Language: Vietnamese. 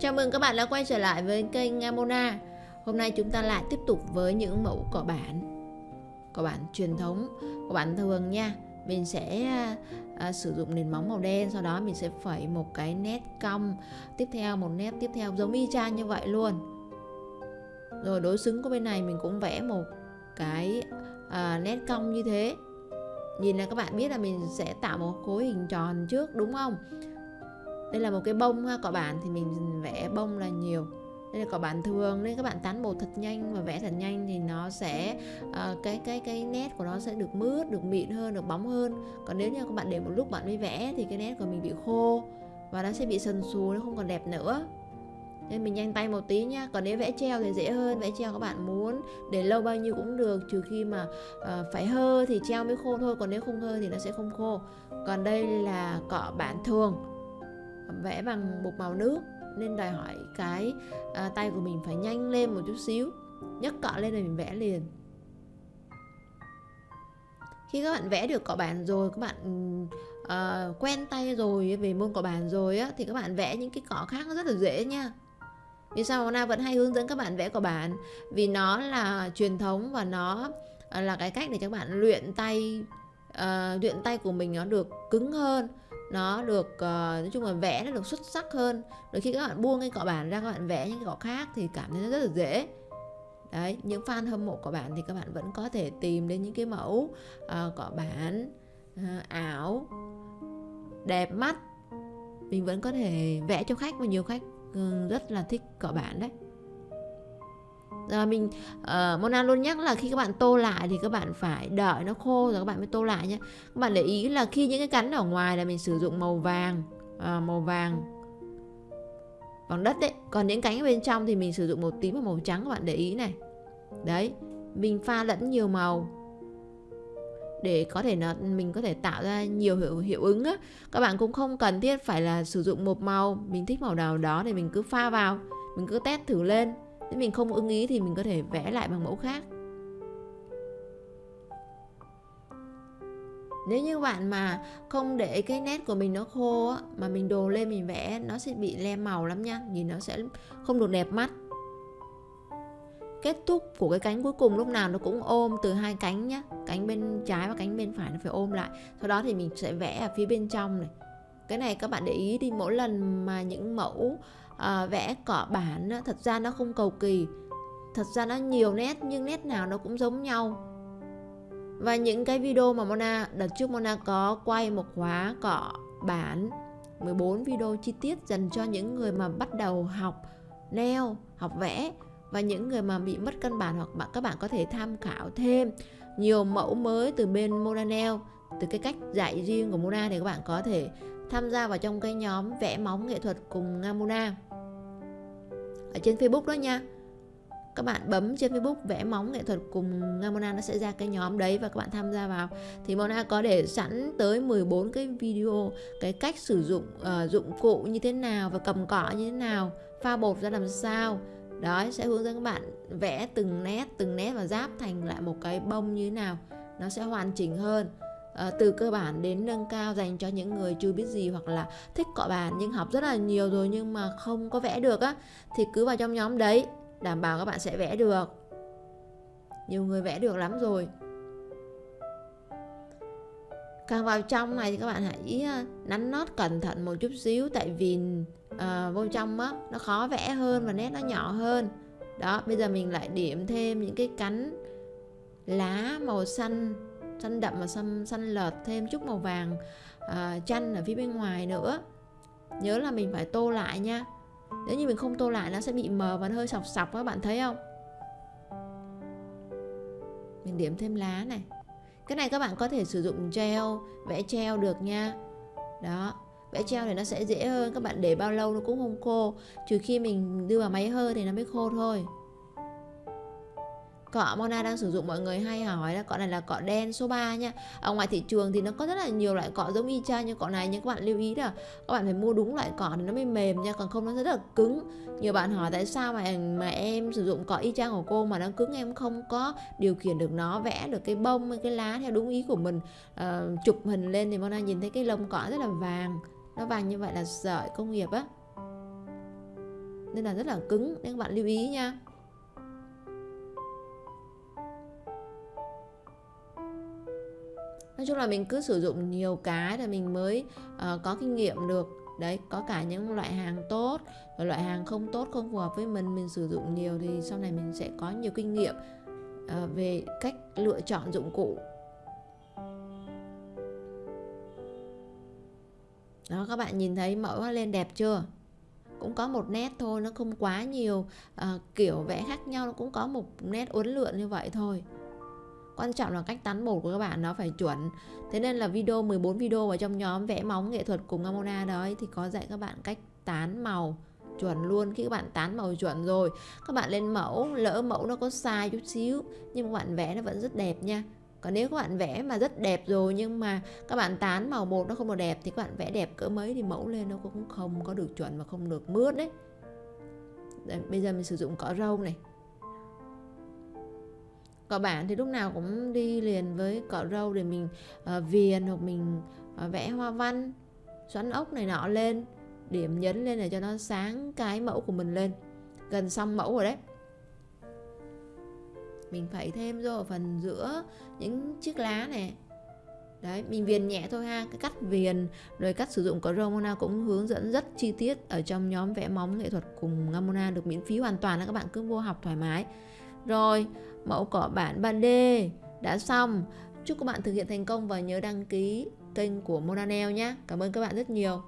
Chào mừng các bạn đã quay trở lại với kênh Amona. Hôm nay chúng ta lại tiếp tục với những mẫu cỏ bản. Cỏ bản truyền thống, cỏ bản thường nha. Mình sẽ à, à, sử dụng nền móng màu đen Sau đó mình sẽ phẩy một cái nét cong Tiếp theo một nét tiếp theo giống y chang như vậy luôn. Rồi đối xứng của bên này mình cũng vẽ một cái à, nét cong như thế. Nhìn là các bạn biết là mình sẽ tạo một khối hình tròn trước đúng không? Đây là một cái bông ha cỏ bản thì mình vẽ bông là nhiều. Đây là cỏ bản thường nên các bạn tán bột thật nhanh và vẽ thật nhanh thì nó sẽ uh, cái cái cái nét của nó sẽ được mướt được mịn hơn được bóng hơn. Còn nếu như các bạn để một lúc bạn mới vẽ thì cái nét của mình bị khô và nó sẽ bị sần sù nó không còn đẹp nữa. Nên mình nhanh tay một tí nhá còn nếu vẽ treo thì dễ hơn vẽ treo các bạn muốn để lâu bao nhiêu cũng được trừ khi mà uh, phải hơ thì treo mới khô thôi. Còn nếu không hơ thì nó sẽ không khô. Còn đây là cọ bản thường vẽ bằng bột màu nước. Nên đòi hỏi cái à, tay của mình phải nhanh lên một chút xíu. Nhấc cọ lên là mình vẽ liền. Khi các bạn vẽ được cọ bản rồi các bạn uh, quen tay rồi về môn cọ bản rồi á thì các bạn vẽ những cái cọ khác nó rất là dễ nha. Vì sao Na vẫn hay hướng dẫn các bạn vẽ cọ bản? Vì nó là truyền thống và nó à, là cái cách để cho các bạn luyện tay uh, luyện tay của mình nó được cứng hơn nó được uh, nói chung là vẽ nó được xuất sắc hơn. Rồi khi các bạn buông cái cọ bản ra các bạn vẽ những cái cọ khác thì cảm thấy nó rất là dễ. Đấy những fan hâm mộ cọ bản thì các bạn vẫn có thể tìm đến những cái mẫu uh, cọ bản uh, ảo đẹp mắt. Mình vẫn có thể vẽ cho khách và nhiều khách uh, rất là thích cọ bản đấy rồi mình uh, Mona luôn nhắc là khi các bạn tô lại thì các bạn phải đợi nó khô rồi các bạn mới tô lại nhé. Các bạn để ý là khi những cái cắn ở ngoài là mình sử dụng màu vàng uh, màu vàng bằng đất đấy còn những cánh ở bên trong thì mình sử dụng màu tím và màu trắng các bạn để ý này. Đấy mình pha lẫn nhiều màu để có thể là mình có thể tạo ra nhiều hiệu hiệu ứng á. Các bạn cũng không cần thiết phải là sử dụng một màu mình thích màu nào đó thì mình cứ pha vào mình cứ test thử lên nếu mình không ưng ý thì mình có thể vẽ lại bằng mẫu khác. Nếu như bạn mà không để cái nét của mình nó khô á, mà mình đồ lên mình vẽ nó sẽ bị le màu lắm nha nhìn nó sẽ không được đẹp mắt. Kết thúc của cái cánh cuối cùng lúc nào nó cũng ôm từ hai cánh nhá cánh bên trái và cánh bên phải nó phải ôm lại. Sau đó thì mình sẽ vẽ ở phía bên trong này cái này các bạn để ý đi mỗi lần mà những mẫu à, vẽ cỏ bản thật ra nó không cầu kỳ. Thật ra nó nhiều nét nhưng nét nào nó cũng giống nhau. Và những cái video mà Mona đợt trước Mona có quay một khóa cọ bản 14 video chi tiết dành cho những người mà bắt đầu học neo học vẽ và những người mà bị mất căn bản hoặc bạn các bạn có thể tham khảo thêm. Nhiều mẫu mới từ bên Mona Nail từ cái cách dạy riêng của Mona thì các bạn có thể tham gia vào trong cái nhóm vẽ móng nghệ thuật cùng Ngamuna. Ở trên Facebook đó nha các bạn bấm trên Facebook vẽ móng nghệ thuật cùng Mona nó sẽ ra cái nhóm đấy và các bạn tham gia vào. Thì Mona có để sẵn tới 14 cái video cái cách sử dụng uh, dụng cụ như thế nào và cầm cọ như thế nào pha bột ra làm sao. Đó sẽ hướng dẫn các bạn vẽ từng nét từng nét và giáp thành lại một cái bông như thế nào. Nó sẽ hoàn chỉnh hơn. Ờ, từ cơ bản đến nâng cao dành cho những người chưa biết gì hoặc là thích cọ bàn nhưng học rất là nhiều rồi nhưng mà không có vẽ được á thì cứ vào trong nhóm đấy đảm bảo các bạn sẽ vẽ được. Nhiều người vẽ được lắm rồi. Càng vào trong này thì các bạn hãy ờ, nắn nót cẩn thận một chút xíu tại vì uh, vô trong á nó khó vẽ hơn và nét nó nhỏ hơn. Đó bây giờ mình lại điểm thêm những cái cánh lá màu xanh xanh đậm và xanh xanh lợt thêm chút màu vàng uh, chanh ở phía bên ngoài nữa. Nhớ là mình phải tô lại nha. Nếu như mình không tô lại nó sẽ bị mờ và hơi sọc sọc các bạn thấy không? Mình điểm thêm lá này. Cái này các bạn có thể sử dụng gel vẽ treo được nha. Đó vẽ treo thì nó sẽ dễ hơn. Các bạn để bao lâu nó cũng không khô. Trừ khi mình đưa vào máy hơi thì nó mới khô thôi. Cọ Mona đang sử dụng mọi người hay hỏi là cọ này là cọ đen số 3 nha. Ở ngoài thị trường thì nó có rất là nhiều loại cọ giống y chang như cọ này Nhưng các bạn lưu ý là các bạn phải mua đúng loại cọ thì nó mới mềm nha Còn không nó rất là cứng. Nhiều bạn hỏi tại sao mà mà em sử dụng cọ y chang của cô mà nó cứng em không có điều khiển được nó Vẽ được cái bông, cái lá theo đúng ý của mình. À, Chụp hình lên thì Mona nhìn thấy cái lông cọ rất là vàng Nó vàng như vậy là sợi công nghiệp á. Nên là rất là cứng nên các bạn lưu ý nha. Nói chung là mình cứ sử dụng nhiều cái là mình mới uh, có kinh nghiệm được. Đấy có cả những loại hàng tốt và loại hàng không tốt không phù hợp với mình mình sử dụng nhiều thì sau này mình sẽ có nhiều kinh nghiệm uh, về cách lựa chọn dụng cụ. Đó các bạn nhìn thấy mẫu lên đẹp chưa? Cũng có một nét thôi nó không quá nhiều uh, kiểu vẽ khác nhau nó cũng có một nét uốn lượn như vậy thôi quan trọng là cách tán bột của các bạn nó phải chuẩn. Thế nên là video 14 video ở trong nhóm vẽ móng nghệ thuật cùng Amona đấy thì có dạy các bạn cách tán màu chuẩn luôn. Khi các bạn tán màu chuẩn rồi các bạn lên mẫu lỡ mẫu nó có sai chút xíu nhưng mà bạn vẽ nó vẫn rất đẹp nha. Còn nếu các bạn vẽ mà rất đẹp rồi nhưng mà các bạn tán màu một nó không được đẹp thì các bạn vẽ đẹp cỡ mấy thì mẫu lên nó cũng không có được chuẩn và không được mướt đấy. Đây, bây giờ mình sử dụng cỏ râu này cọ bản thì lúc nào cũng đi liền với cỏ râu để mình uh, viền hoặc mình uh, vẽ hoa văn xoắn ốc này nọ lên điểm nhấn lên để cho nó sáng cái mẫu của mình lên. Gần xong mẫu rồi đấy. Mình phải thêm vô ở phần giữa những chiếc lá này. Đấy mình viền nhẹ thôi ha cái cắt viền rồi cách sử dụng có Ramona cũng hướng dẫn rất chi tiết ở trong nhóm vẽ móng nghệ thuật cùng Ramona được miễn phí hoàn toàn các bạn cứ vô học thoải mái rồi, mẫu cỏ bản 3D đã xong. Chúc các bạn thực hiện thành công và nhớ đăng ký kênh của Monanel nhé. Cảm ơn các bạn rất nhiều.